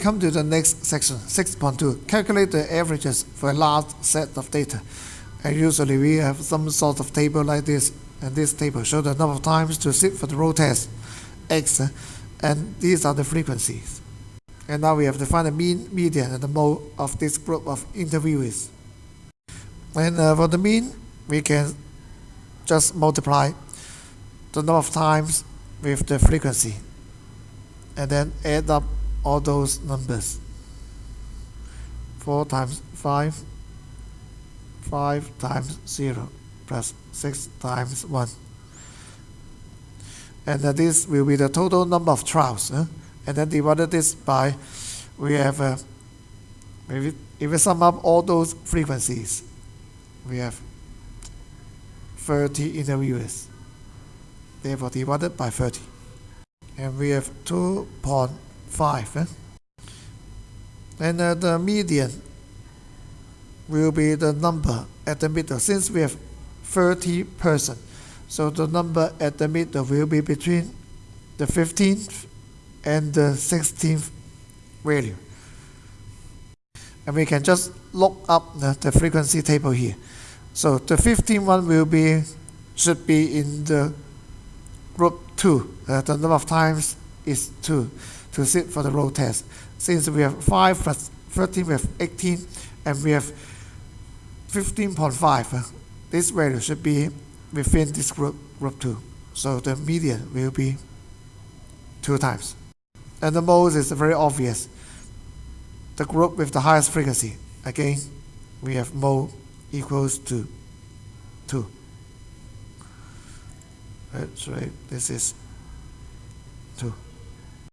Come to the next section, 6.2. Calculate the averages for a large set of data. And usually we have some sort of table like this, and this table shows the number of times to sit for the row test, x, and these are the frequencies. And now we have to find the mean, median, and the mode of this group of interviewees. And uh, for the mean, we can just multiply the number of times with the frequency, and then add up all those numbers. 4 times 5, 5 times 0, plus 6 times 1. And uh, this will be the total number of trials. Uh, and then divided this by, we have, uh, if, if we sum up all those frequencies, we have 30 interviewers. Therefore, divided by 30. And we have 2.5. Eh? And uh, the median will be the number at the middle. Since we have 30 person, so the number at the middle will be between the 15th and the 16th value. And we can just look up the, the frequency table here. So the 15 one will be should be in the group 2. Uh, the number of times is 2 to sit for the row test. Since we have 5 plus 13, we have 18, and we have 15.5. Uh, this value should be within this group, group 2. So the median will be 2 times. And the mode is very obvious. The group with the highest frequency. Again, we have mode equals to 2. That's right, this is 2.